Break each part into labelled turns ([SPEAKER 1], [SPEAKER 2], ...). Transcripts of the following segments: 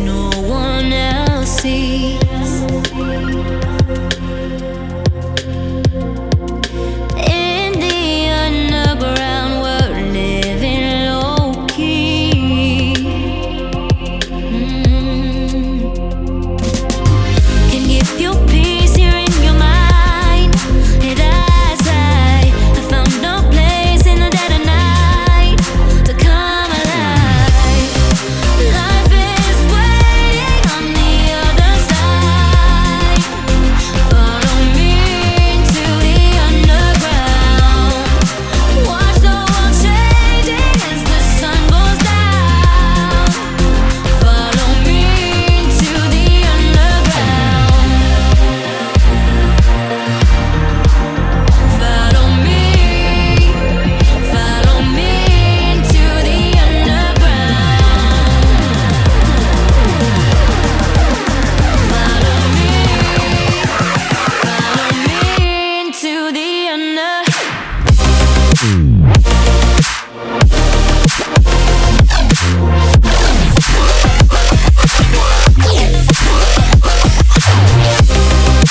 [SPEAKER 1] no one else sees.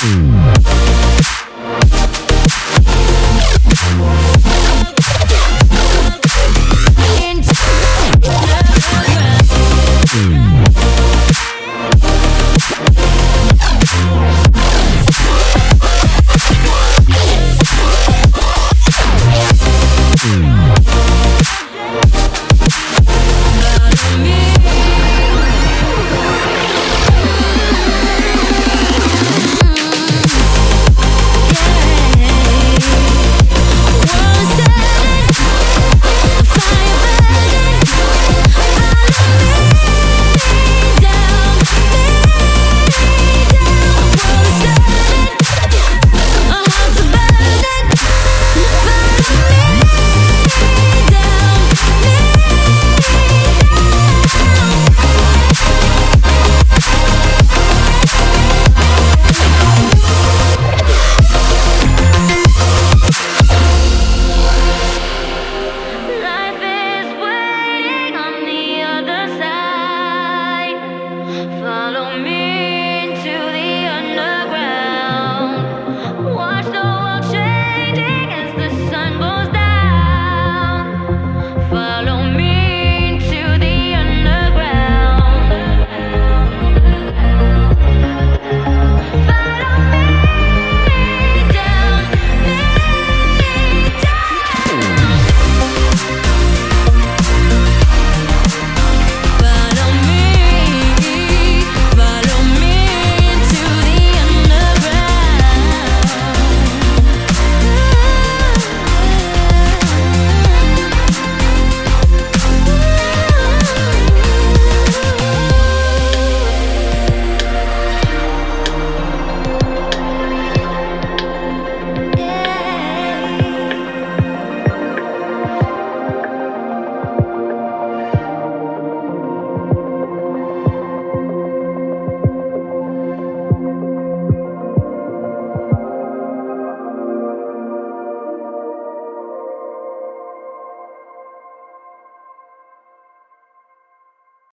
[SPEAKER 1] Mm.